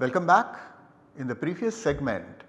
Welcome back. In the previous segment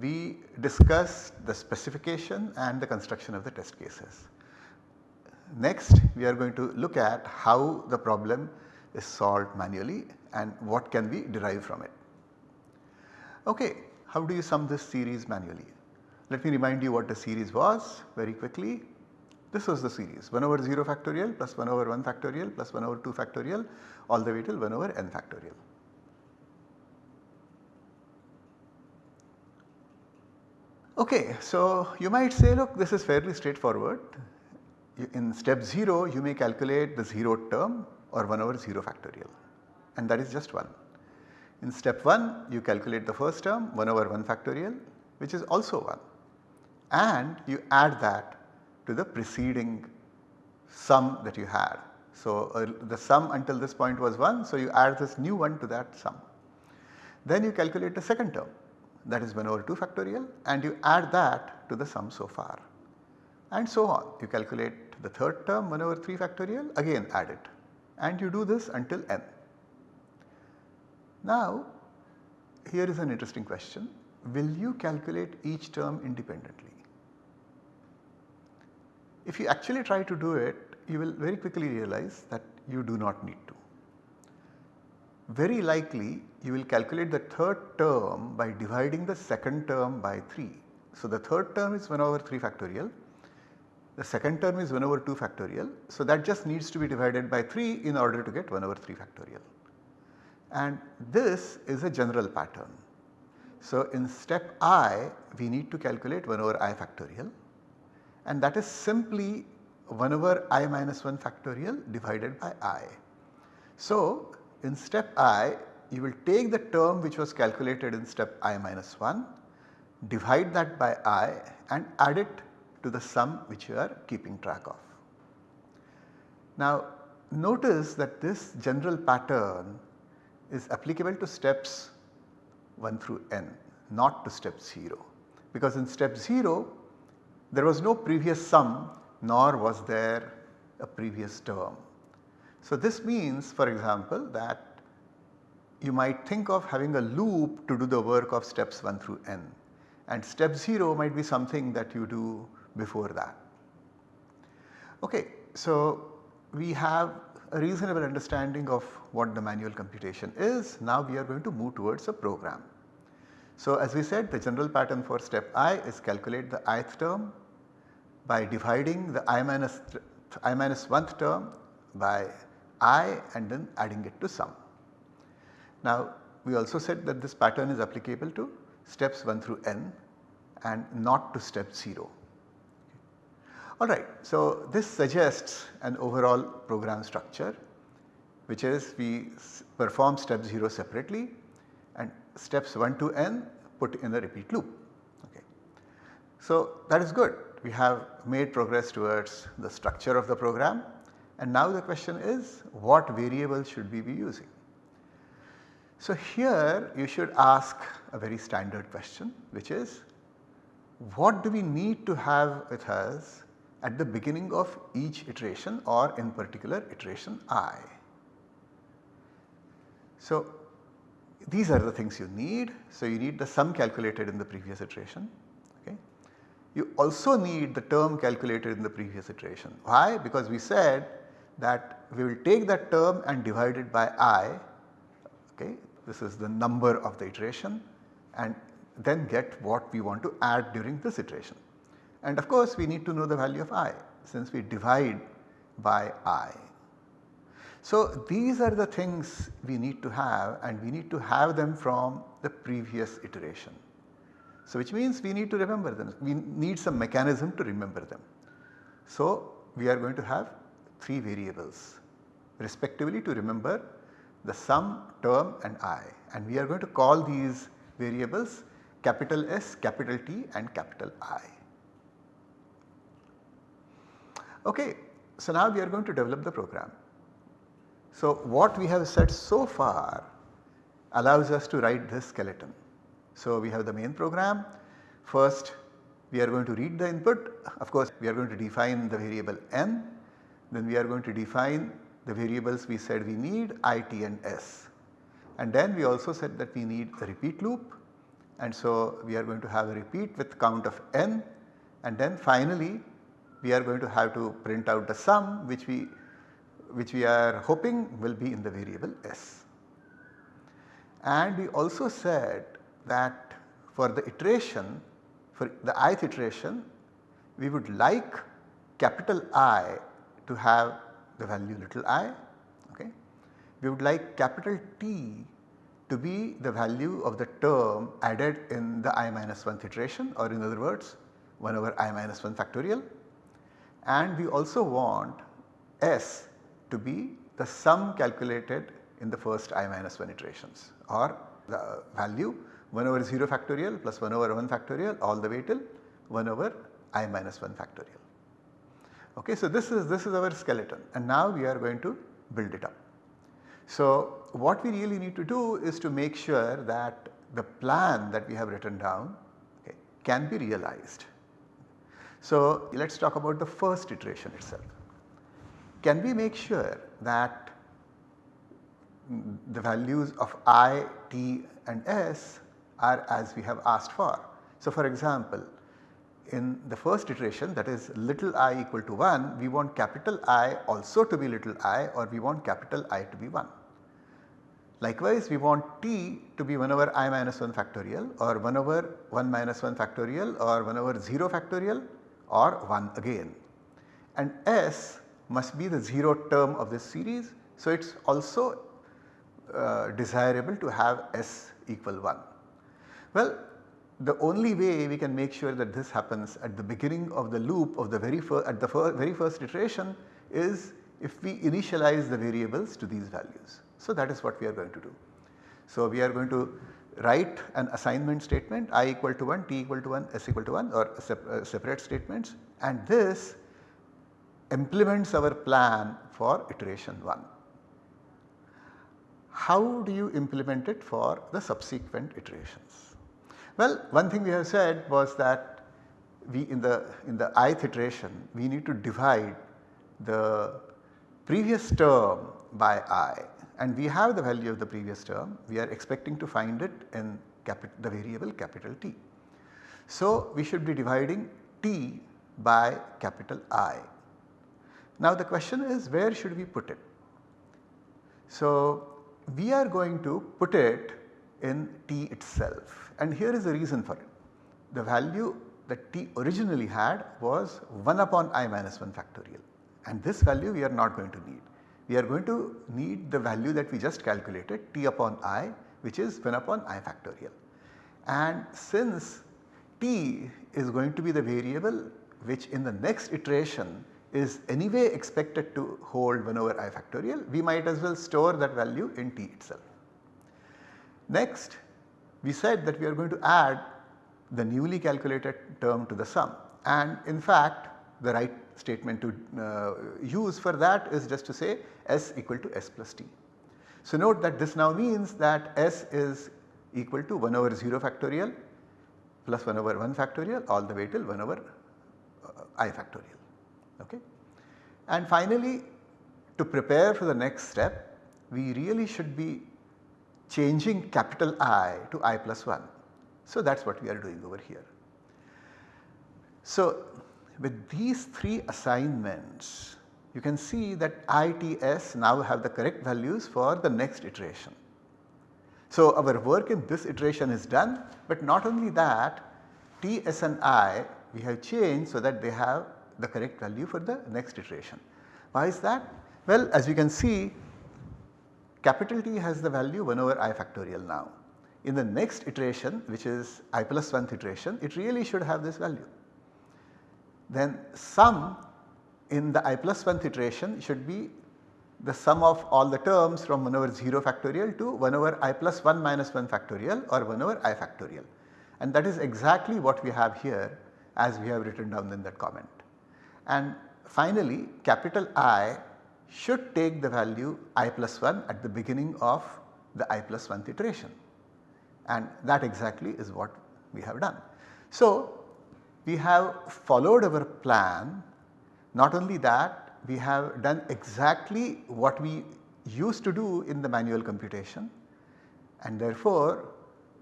we discussed the specification and the construction of the test cases. Next we are going to look at how the problem is solved manually and what can we derive from it. Okay, how do you sum this series manually? Let me remind you what the series was very quickly. This was the series 1 over 0 factorial plus 1 over 1 factorial plus 1 over 2 factorial all the way till 1 over n factorial. Okay, so you might say look this is fairly straightforward. In step 0 you may calculate the 0 term or 1 over 0 factorial and that is just 1. In step 1 you calculate the first term 1 over 1 factorial which is also 1 and you add that to the preceding sum that you had. So, uh, the sum until this point was 1 so you add this new one to that sum. Then you calculate the second term that is 1 over 2 factorial and you add that to the sum so far and so on. You calculate the third term 1 over 3 factorial again add it and you do this until n. Now here is an interesting question will you calculate each term independently? If you actually try to do it you will very quickly realize that you do not need to. Very likely you will calculate the third term by dividing the second term by 3. So, the third term is 1 over 3 factorial, the second term is 1 over 2 factorial. So, that just needs to be divided by 3 in order to get 1 over 3 factorial and this is a general pattern. So, in step i we need to calculate 1 over i factorial and that is simply 1 over i minus 1 factorial divided by i. So, in step i you will take the term which was calculated in step i minus 1 divide that by i and add it to the sum which you are keeping track of. Now notice that this general pattern is applicable to steps 1 through n not to step 0 because in step 0 there was no previous sum nor was there a previous term. So this means for example that you might think of having a loop to do the work of steps 1 through n and step 0 might be something that you do before that. Okay, so we have a reasonable understanding of what the manual computation is. Now we are going to move towards a program. So as we said the general pattern for step i is calculate the ith term by dividing the i minus i minus 1th term by i and then adding it to sum. Now we also said that this pattern is applicable to steps 1 through n and not to step 0. Alright, so this suggests an overall program structure which is we perform step 0 separately and steps 1 to n put in a repeat loop. Okay. So that is good we have made progress towards the structure of the program and now the question is what variables should we be using. So here you should ask a very standard question which is what do we need to have with us at the beginning of each iteration or in particular iteration i. So these are the things you need. So you need the sum calculated in the previous iteration. Okay. You also need the term calculated in the previous iteration. Why? Because we said that we will take that term and divide it by i. Okay. This is the number of the iteration and then get what we want to add during this iteration. And of course we need to know the value of i since we divide by i. So these are the things we need to have and we need to have them from the previous iteration. So which means we need to remember them, we need some mechanism to remember them. So we are going to have 3 variables respectively to remember the sum, term and i and we are going to call these variables capital S, capital T and capital I. Okay, so now we are going to develop the program. So what we have said so far allows us to write this skeleton. So we have the main program. First we are going to read the input. Of course we are going to define the variable n. Then we are going to define the variables we said we need i, t and s. and then we also said that we need a repeat loop and so we are going to have a repeat with count of n and then finally we are going to have to print out the sum which we which we are hoping will be in the variable s. And we also said that for the iteration for the ith iteration we would like capital I to have the value little i okay. We would like capital T to be the value of the term added in the i minus 1th iteration or in other words 1 over i minus 1 factorial and we also want S to be the sum calculated in the first i minus 1 iterations or the value 1 over 0 factorial plus 1 over 1 factorial all the way till 1 over i minus 1 factorial. Okay, so this is this is our skeleton and now we are going to build it up. So what we really need to do is to make sure that the plan that we have written down okay, can be realized. So let us talk about the first iteration itself. Can we make sure that the values of i, t and s are as we have asked for. So for example, in the first iteration that is little i equal to 1 we want capital I also to be little i or we want capital I to be 1. Likewise we want t to be 1 over i minus 1 factorial or 1 over 1 minus 1 factorial or 1 over 0 factorial or 1 again and s must be the 0 term of this series. So it is also uh, desirable to have s equal 1. Well the only way we can make sure that this happens at the beginning of the loop of the very first at the fir very first iteration is if we initialize the variables to these values. So that is what we are going to do. So we are going to write an assignment statement i equal to 1, t equal to 1, s equal to 1 or uh, separate statements and this implements our plan for iteration 1. How do you implement it for the subsequent iterations? Well, one thing we have said was that we in the in the ith iteration we need to divide the previous term by i and we have the value of the previous term we are expecting to find it in the variable capital T. So, we should be dividing T by capital I. Now the question is where should we put it? So, we are going to put it in T itself and here is the reason for it. The value that T originally had was 1 upon i minus 1 factorial and this value we are not going to need. We are going to need the value that we just calculated T upon i which is 1 upon i factorial. And since T is going to be the variable which in the next iteration is anyway expected to hold 1 over i factorial, we might as well store that value in T itself. Next we said that we are going to add the newly calculated term to the sum and in fact the right statement to uh, use for that is just to say s equal to s plus t. So note that this now means that s is equal to 1 over 0 factorial plus 1 over 1 factorial all the way till 1 over uh, i factorial. Okay. And finally to prepare for the next step we really should be changing capital I to i plus 1. So that is what we are doing over here. So with these 3 assignments you can see that ITS now have the correct values for the next iteration. So our work in this iteration is done but not only that T, S and I we have changed so that they have the correct value for the next iteration. Why is that? Well as you can see capital T has the value 1 over i factorial now. In the next iteration which is i plus 1th iteration it really should have this value. Then sum in the i plus 1th iteration should be the sum of all the terms from 1 over 0 factorial to 1 over i plus 1 minus 1 factorial or 1 over i factorial. And that is exactly what we have here as we have written down in that comment. And finally capital I should take the value i plus 1 at the beginning of the i plus 1th iteration and that exactly is what we have done. So, we have followed our plan not only that we have done exactly what we used to do in the manual computation. and therefore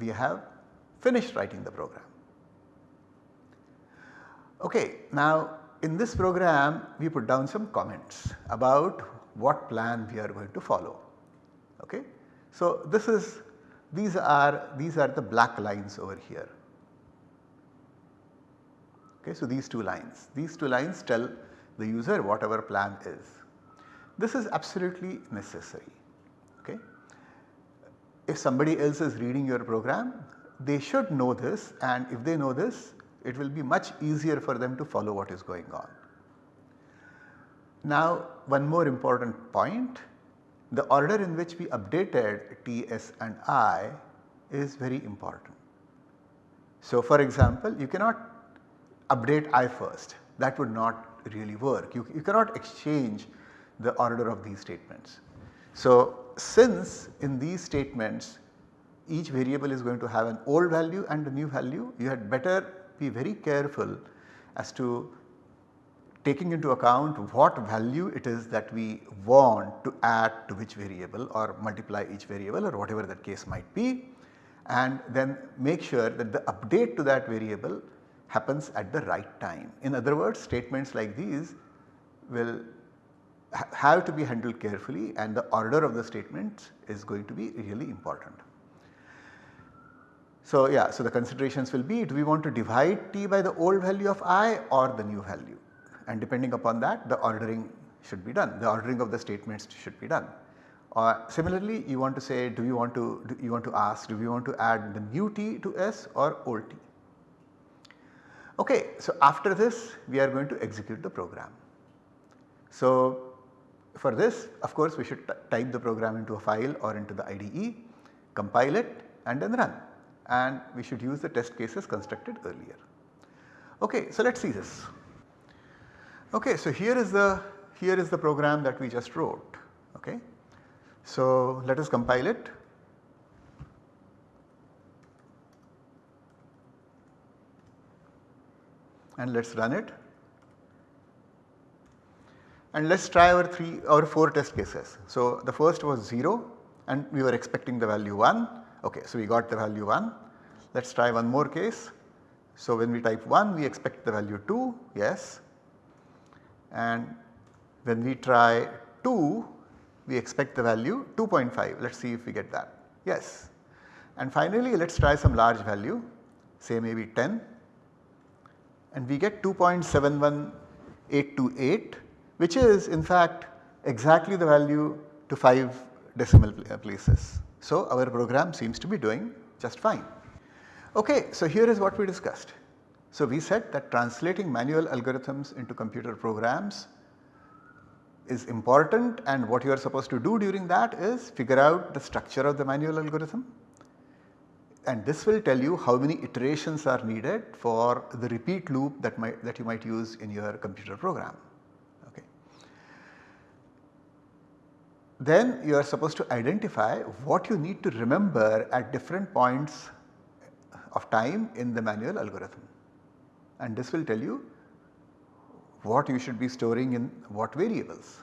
we have finished writing the program. Okay, now in this program we put down some comments about what plan we are going to follow. Okay. So this is these are these are the black lines over here. Okay, so these two lines, these two lines tell the user whatever plan is. This is absolutely necessary. Okay. If somebody else is reading your program, they should know this and if they know this, it will be much easier for them to follow what is going on. Now one more important point, the order in which we updated T, S and I is very important. So for example, you cannot update I first that would not really work. You, you cannot exchange the order of these statements. So since in these statements each variable is going to have an old value and a new value, you had better be very careful as to taking into account what value it is that we want to add to which variable or multiply each variable or whatever that case might be and then make sure that the update to that variable happens at the right time. In other words statements like these will ha have to be handled carefully and the order of the statements is going to be really important. So yeah, so the considerations will be do we want to divide t by the old value of i or the new value and depending upon that the ordering should be done, the ordering of the statements should be done. Uh, similarly you want to say do you want to do you want to ask do we want to add the new t to s or old t. Okay, so after this we are going to execute the program. So for this of course we should type the program into a file or into the IDE, compile it and then run and we should use the test cases constructed earlier. Okay, so let us see this. Okay, so here is the here is the program that we just wrote. Okay. So let us compile it and let us run it and let us try our 3 or 4 test cases. So the first was 0 and we were expecting the value 1 ok so we got the value 1. Let us try one more case. So when we type 1 we expect the value 2 yes and when we try 2 we expect the value 2.5 let us see if we get that yes. And finally let us try some large value say maybe 10 and we get 2.71828 which is in fact exactly the value to 5 decimal places. So our program seems to be doing just fine. Okay, so here is what we discussed. So we said that translating manual algorithms into computer programs is important and what you are supposed to do during that is figure out the structure of the manual algorithm, and this will tell you how many iterations are needed for the repeat loop that might that you might use in your computer program. Okay. Then you are supposed to identify what you need to remember at different points of time in the manual algorithm and this will tell you what you should be storing in what variables.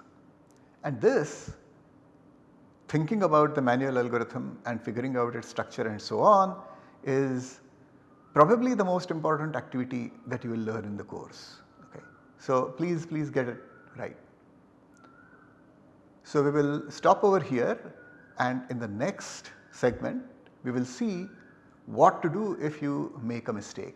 And this thinking about the manual algorithm and figuring out its structure and so on is probably the most important activity that you will learn in the course. Okay. So please, please get it right. So we will stop over here and in the next segment we will see what to do if you make a mistake.